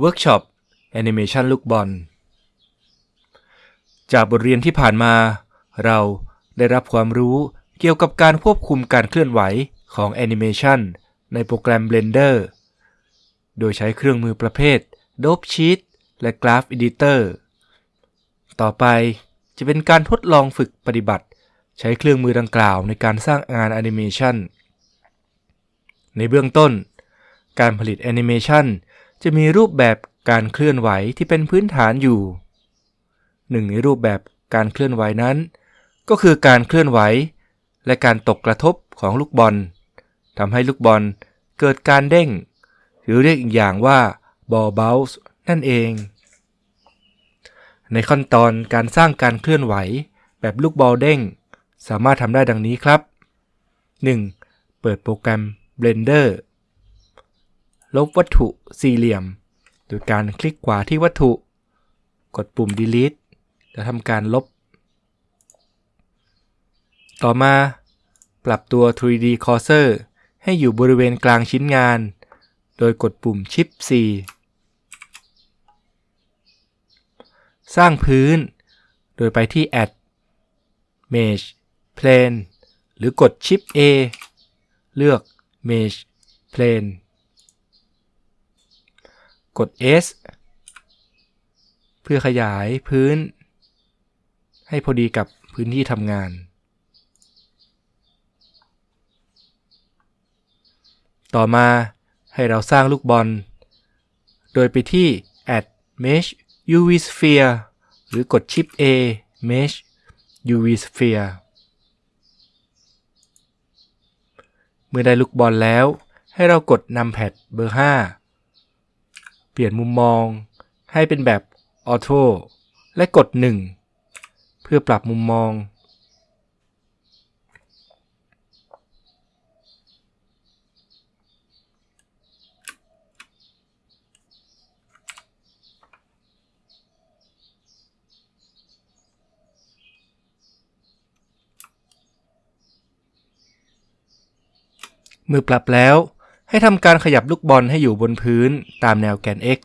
เวิร์กช็อปแอนิเมชันลูกบอล จากบทเรียนที่ผ่านมา เราได้รับความรู้เกี่ยวกับการควบคุมการเคลื่อนไหวของแอนิเมชันในโปรแกรม Blender โดยใช้เครื่องมือประเภท Dope Sheet และ Graph Editor ต่อไปจะเป็นการทดลองฝึกปฏิบัติ ใช้เครื่องมือดังกล่าวในการสร้างงานแอนิเมชันในเบื้องต้น การผลิตแอนิเมชันจะมีรูปแบบการเคลื่อนไหวที่เป็นพื้นฐานอยู่ หนึ่งในรูปแบบการเคลื่อนไหวนั้น ก็คือการเคลื่อนไหว และการตกกระทบของลูกบอลทำให้ลูกบอลเกิดการเด้ง หรือเรียกอีกอย่างว่า ball bounce นั่นเอง ในขั้นตอนการสร้างการเคลื่อนไหว แบบลูกบอลเด้ง สามารถทำได้ดังนี้ครับ 1. เปิดโปรแกรม Blender ลบวัตถุสี่เหลี่ยม โดยการคลิกขวาที่วัตถุ กดปุ่ม delete แล้วทำการลบ ต่อมาปรับตัว 3D cursor ให้อยู่บริเวณกลางชิ้นงาน โดยกดปุ่ม Shift 4สร้างพื้น โดยไปที่ Add Mesh Plane หรือกด Shift A เลือก Mesh Plane กด S เพื่อขยายพื้น ให้พอดีกับพื้นที่ทำงาน ต่อมาให้เราสร้างลูกบอล โดยไปที่ Add Mesh UV Sphere หรือกด Shift A Mesh UV Sphere เมื่อได้ลูกบอลแล้ว ให้เรากดนำแพดเบอร์ 5 เปลี่ยนมุมมองให้เป็นแบบออโต้และกด1เพื่อปรับมุมมอง เมื่อปรับแล้วให้ทำการขยับลูกบอลให้อยู่บนพื้นตามแนวแกน x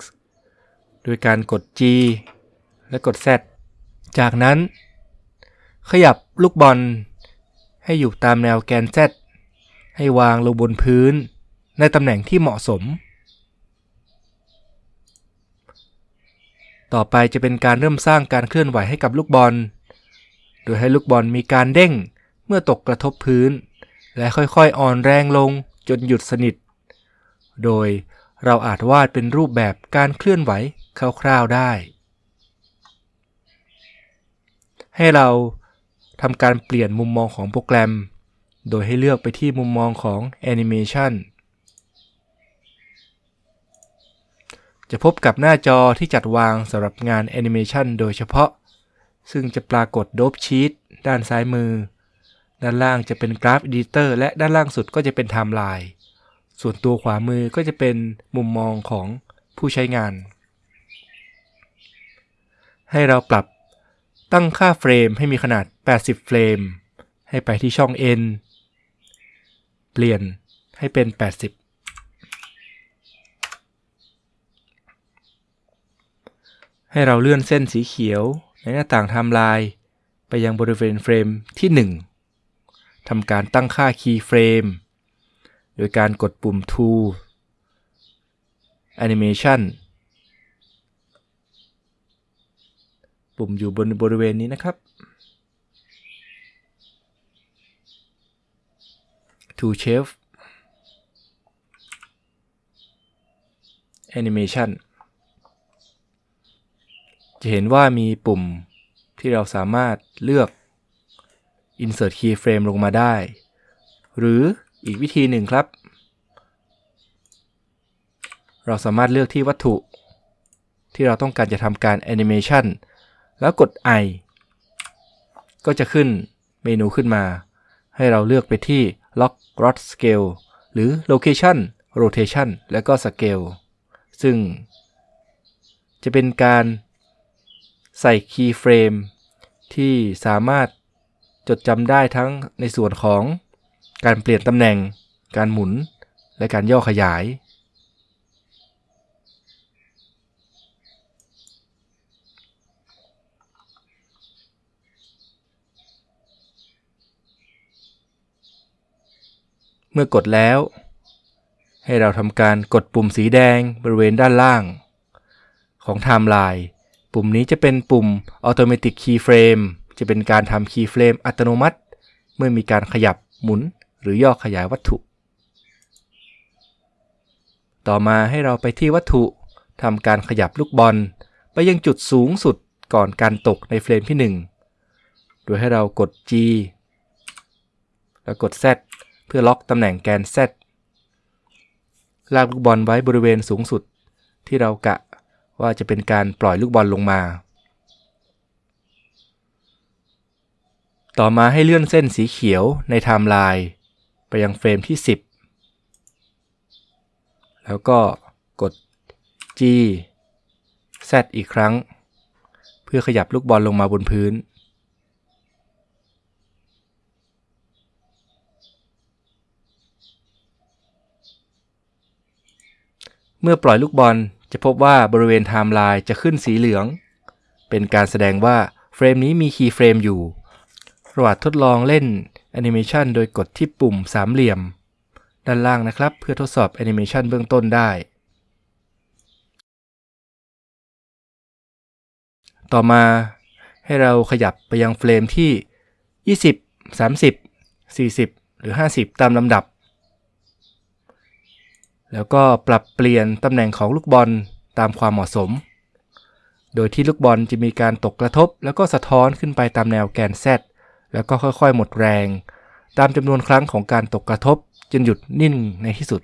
โดยการกด g และกด z จากนั้น ขยับลูกบอล ให้อยู่ตามแนวแกน z ให้วางลงบนพื้น ในตำแหน่งที่เหมาะสม ต่อไปจะเป็นการเริ่มสร้างการเคลื่อนไหวให้กับลูกบอล โดยให้ลูกบอลมีการเด้งเมื่อตกกระทบพื้น และค่อยๆอ่อนแรงลงจนหยุดสนิท โดยเราอาจวาดเป็นรูปแบบการเคลื่อนไหวคร่าวๆได้ ให้เรา ทำการเปลี่ยนมุมมองของโปรแกรม โดยให้เลือกไปที่มุมมองของ Animation จะพบกับหน้าจอที่จัดวางสำหรับงาน Animation โดยเฉพาะ ซึ่งจะปรากฏ Dope Sheet ด้านซ้ายมือ ด้านล่างจะเป็น Graph Editor และด้านล่างสุดก็จะเป็น Timeline ส่วนตัวขวามือก็จะเป็นมุมมองของผู้ใช้งาน ให้เราปรับ ตั้งค่าเฟรมให้มีขนาด 80 เฟรม ให้ไปที่ช่อง N เปลี่ยนให้เป็น 80 ให้เราเลื่อนเส้นสีเขียวในหน้าต่างไทม์ไลน์ไปยังบริเวณเฟรมที่ 1 ทำการตั้งค่า keyframe โดยการกดปุ่ม Tool Animation ปุ่มอยู่บนบริเวณนี้นะครับ Tool Shelf Animation จะเห็นว่ามีปุ่มที่เราสามารถเลือก Insert Keyframe ลงมาได้ หรืออีกวิธีหนึ่งครับ เราสามารถเลือกที่วัตถุที่เราต้องการจะทำการ Animation แล้วกด I ก็จะขึ้นเมนูขึ้นมา ให้เราเลือกไปที่ Lock Rod Scale หรือ Location Rotation และก็ Scale ซึ่ง จะเป็นการใส่ Keyframe ที่สามารถจดจำได้ทั้งในส่วนของการเปลี่ยนตำแหน่ง การหมุน และการย่อขยาย เมื่อกดแล้ว ให้เราทำการกดปุ่มสีแดงบริเวณด้านล่าง ของไทม์ไลน์ปุ่มนี้จะเป็นปุ่ม Automatic Keyframe จะเป็นการทำ Keyframe อัตโนมัติ เมื่อมีการขยับหมุนหรือย่อขยายวัตถุ ต่อมาให้เราไปที่วัตถุทำการขยับลูกบอล ไปยังจุดสูงสุดก่อนการตกในเฟรมที่ 1 โดยให้เรากด G แล้วกด Z เพื่อล็อกตำแหน่งแกน Z ลากลูกบอลไว้บริเวณสูงสุด ที่เรากะว่าจะเป็นการปล่อยลูกบอลลงมา ต่อมาให้เลื่อนเส้นสีเขียวในไทม์ไลน์ไปยังเฟรมที่ 10 แล้วก็กด G Z อีกครั้ง เพื่อขยับลูกบอลลงมาบนพื้น เมื่อปล่อยลูกบอลจะพบว่าบริเวณไทม์ไลน์จะขึ้นสีเหลือง เป็นการแสดงว่าเฟรมนี้มี keyframe อยู่ระหว่างทดลองเล่นแอนิเมชันโดยกดที่ปุ่มสามเหลี่ยม ด้านล่างนะครับ เพื่อทดสอบแอนิเมชันเบื้องต้นได้ ต่อมาให้เราขยับไปยังเฟรมที่ 20 30 40 หรือ 50 ตามลำดับ แล้วก็ปรับเปลี่ยนตำแหน่งของลูกบอลตามความเหมาะสม โดยที่ลูกบอลจะมีการตกกระทบ แล้วก็สะท้อนขึ้นไปตามแนวแกน Z แล้วก็ค่อยๆ หมดแรง ตามจำนวนครั้งของการตกกระทบจนหยุดนิ่งในที่สุด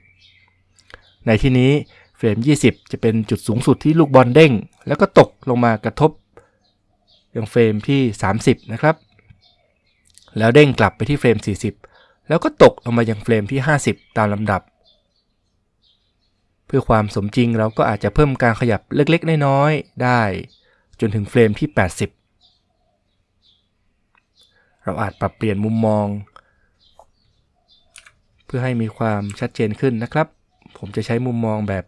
ในที่นี้เฟรม 20 จะเป็นจุดสูงสุดที่ลูกบอลเด้ง แล้วก็ตกลงมากระทบยังเฟรมที่ 30 นะครับ แล้วเด้งกลับไปที่เฟรม 40 แล้วก็ตกลงมายังเฟรมที่ 50 ตามลำดับ เพื่อความสมจริงเราก็อาจจะเพิ่มการขยับเล็กๆ น้อยๆ ได้ จนถึงเฟรมที่ 80 เราอาจปรับเปลี่ยนมุมมอง เพื่อให้มีความชัดเจนขึ้นนะครับ ผมจะใช้มุมมองแบบ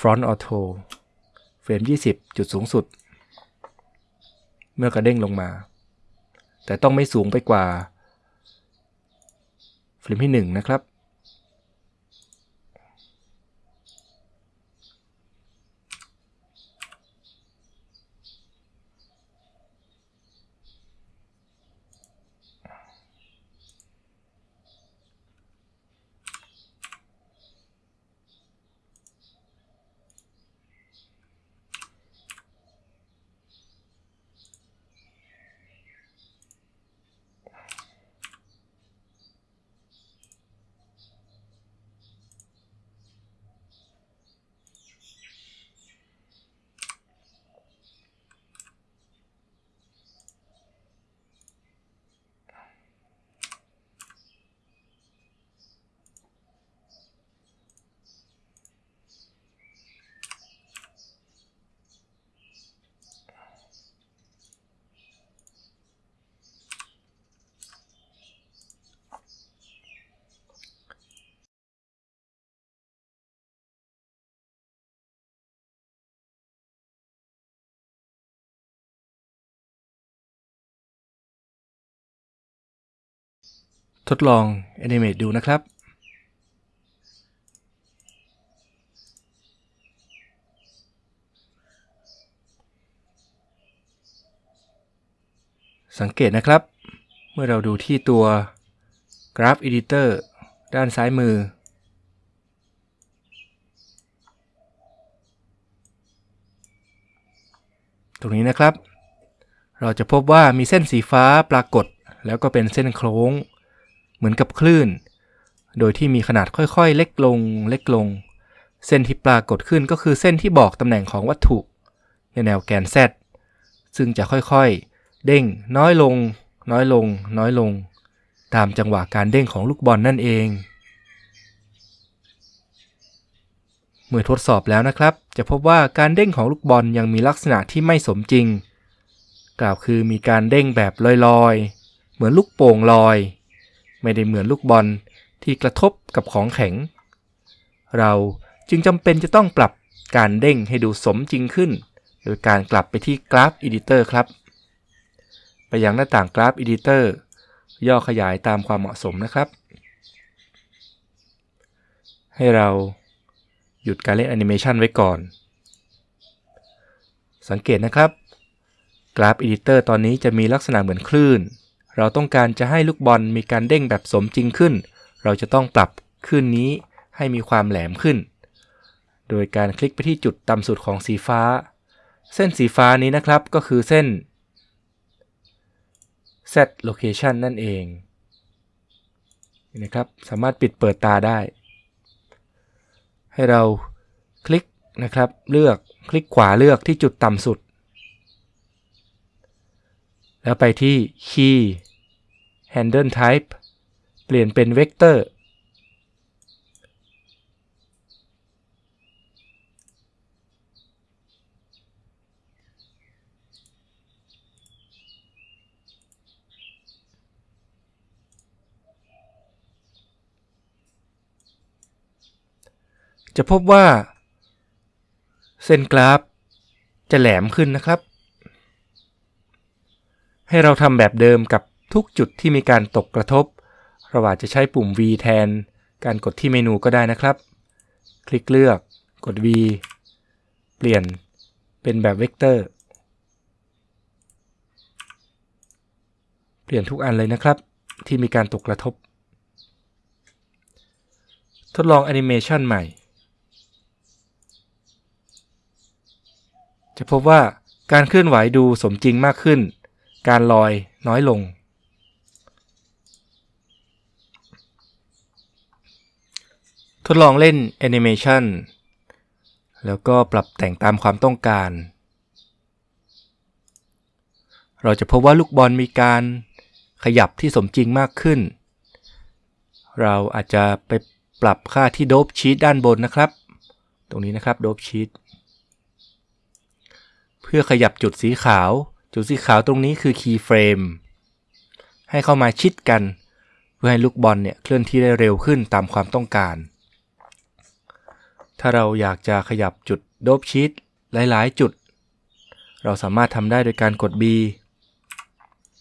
Front Auto เฟรม 20 จุดสูงสุด เมื่อกระเด้งลงมา แต่ต้องไม่สูงไปกว่า เฟรมที่ 1 นะครับ ทดลอง Animate ดูนะครับ สังเกตนะครับ เมื่อเราดูที่ตัว Graph Editor ด้านซ้ายมือ ตรงนี้นะครับ เราจะพบว่ามีเส้นสีฟ้าปรากฏ แล้วก็เป็นเส้นโค้ง เหมือนกับคลื่น โดยที่มีขนาดค่อยๆ เล็กลงเล็กลง เส้นที่ปรากฏขึ้นก็คือเส้นที่บอกตำแหน่งของวัตถุในแนวแกน Z ซึ่งจะค่อยๆ เด้งน้อยลง น้อยลง น้อยลง ตามจังหวะการเด้งของลูกบอลนั่นเอง เมื่อทดสอบแล้วนะครับ จะพบว่าการเด้งของลูกบอลยังมีลักษณะที่ไม่สมจริง กล่าวคือมีการเด้งแบบลอยๆ เหมือนลูกโป่งลอย ไม่ได้เหมือนลูกบอลที่กระทบกับของแข็ง เราจึงจำเป็นจะต้องปรับการเด้งให้ดูสมจริงขึ้น โดยการกลับไปที่กราฟ Editor ครับ ไปยังหน้าต่างกราฟ Editor ย่อขยายตามความเหมาะสมนะครับ ให้เราหยุดการเล่นแอนิเมชันไว้ก่อน สังเกตนะครับ กราฟ Editor ตอนนี้จะมีลักษณะเหมือนคลื่น เราต้องการจะให้ลูกบอลมีการเด้งแบบสมจริงขึ้น เราจะต้องปรับคลื่นนี้ให้มีความแหลมขึ้น โดยการคลิกไปที่จุดต่ำสุดของสีฟ้า เส้นสีฟ้านี้นะครับก็คือเส้น set location นั่นเองนี่นะครับสามารถปิดเปิดตาได้ ให้เราคลิกนะครับเลือกคลิกขวาเลือกที่จุดต่ำสุด แล้วไปที่ key handle type เปลี่ยนเป็น vector จะพบว่า เส้นกราฟ จะแหลมขึ้นนะครับ ให้เราทำแบบเดิมกับ ทุกจุดที่มีการตกกระทบ เราอาจจะใช้ปุ่ม V แทน การกดที่เมนูก็ได้นะครับ คลิกเลือกกด V เปลี่ยนเป็นแบบเวกเตอร์ เปลี่ยนทุกอันเลยนะครับ ที่มีการตกกระทบ ทดลองแอนิเมชันใหม่ จะพบว่าการเคลื่อนไหวดูสมจริงมากขึ้น การลอยน้อยลง ทดลองเล่นแอนิเมชันแล้วก็ปรับแต่งตามความต้องการ เราจะพบว่าลูกบอลมีการขยับที่สมจริงมากขึ้น เราอาจจะไปปรับค่าที่โดบชีตด้านบนนะครับ ตรงนี้นะครับโดบชีตเพื่อขยับจุดสีขาว จุดสีขาวตรงนี้คือคีย์เฟรมให้เข้ามาชิดกัน เพื่อให้ลูกบอลเนี่ยเคลื่อนที่ได้เร็วขึ้นตามความต้องการ ถ้าเราอยากจะขยับจุดโดบชีตหลายๆ จุด เราสามารถทำได้โดยการกด B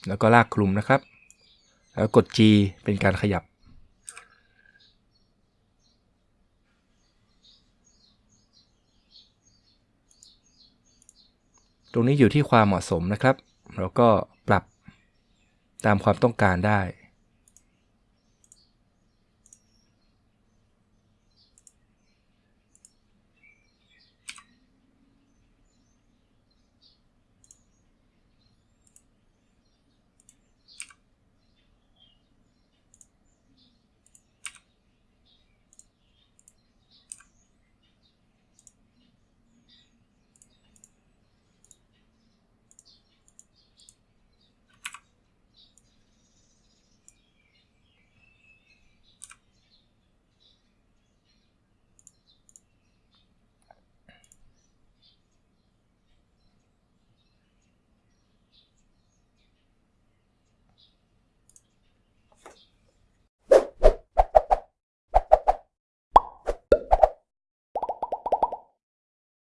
แล้วก็ลากคลุมนะครับ แล้วกด G เป็นการขยับ ตรงนี้อยู่ที่ความเหมาะสมนะครับ เราก็ปรับตามความต้องการได้